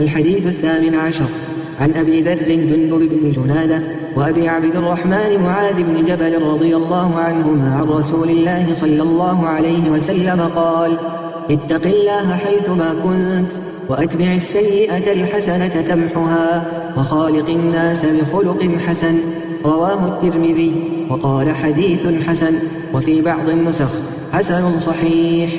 الحديث الثامن عشر. عن أبي ذر جندب بن جنادة وأبي عبد الرحمن معاذ بن جبل رضي الله عنهما عن رسول الله صلى الله عليه وسلم قال اتق الله حيثما كنت وأتبع السيئة الحسنة تمحها وخالق الناس بخلق حسن. رواه الترمذي وقال حديث حسن وفي بعض النسخ حسن صحيح.